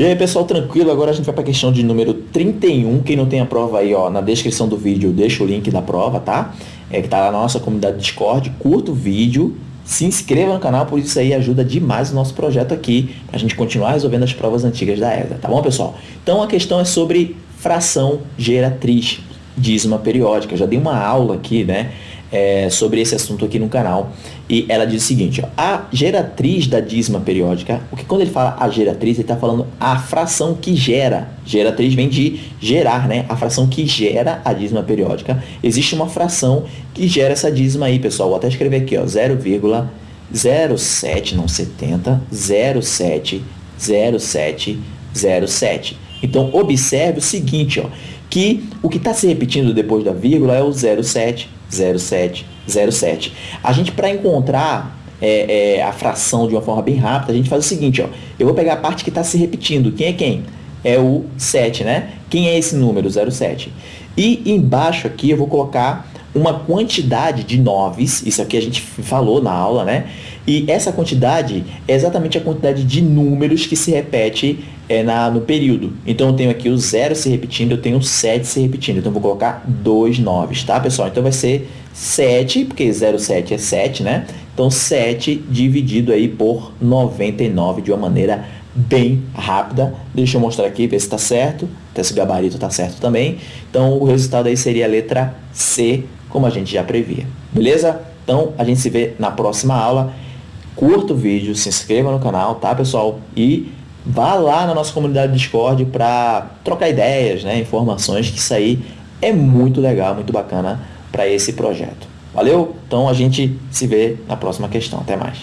E aí, pessoal, tranquilo? Agora a gente vai para a questão de número 31. Quem não tem a prova aí, ó, na descrição do vídeo, deixa o link da prova, tá? É que tá lá na nossa comunidade Discord. Curta o vídeo, se inscreva no canal, por isso aí ajuda demais o nosso projeto aqui, para a gente continuar resolvendo as provas antigas da ESA, tá bom, pessoal? Então a questão é sobre fração geratriz, dízima periódica. Eu já dei uma aula aqui, né? É, sobre esse assunto aqui no canal. E ela diz o seguinte, ó, a geratriz da dízima periódica, o que quando ele fala a geratriz, ele está falando a fração que gera. Geratriz vem de gerar, né? A fração que gera a dízima periódica. Existe uma fração que gera essa dízima aí, pessoal. Vou até escrever aqui, ó, 0,07, não 70, 07, 07, 07. Então, observe o seguinte, ó, que o que está se repetindo depois da vírgula é o 07, 07, 07. A gente, para encontrar é, é, a fração de uma forma bem rápida, a gente faz o seguinte, ó, eu vou pegar a parte que está se repetindo. Quem é quem? É o 7, né? Quem é esse número, 07? E embaixo aqui eu vou colocar uma quantidade de noves, isso aqui a gente falou na aula, né? E essa quantidade é exatamente a quantidade de números que se repete é, na, no período. Então, eu tenho aqui o 0 se repetindo, eu tenho o 7 se repetindo. Então, eu vou colocar dois noves, tá, pessoal? Então, vai ser 7, porque 0,7 é 7, né? Então, 7 dividido aí por 99 de uma maneira bem rápida. Deixa eu mostrar aqui, ver se está certo. Até se o gabarito está certo também. Então, o resultado aí seria a letra C, como a gente já previa. Beleza? Então, a gente se vê na próxima aula. Curta o vídeo, se inscreva no canal, tá, pessoal? E vá lá na nossa comunidade Discord para trocar ideias, né, informações, que isso aí é muito legal, muito bacana para esse projeto. Valeu? Então, a gente se vê na próxima questão. Até mais.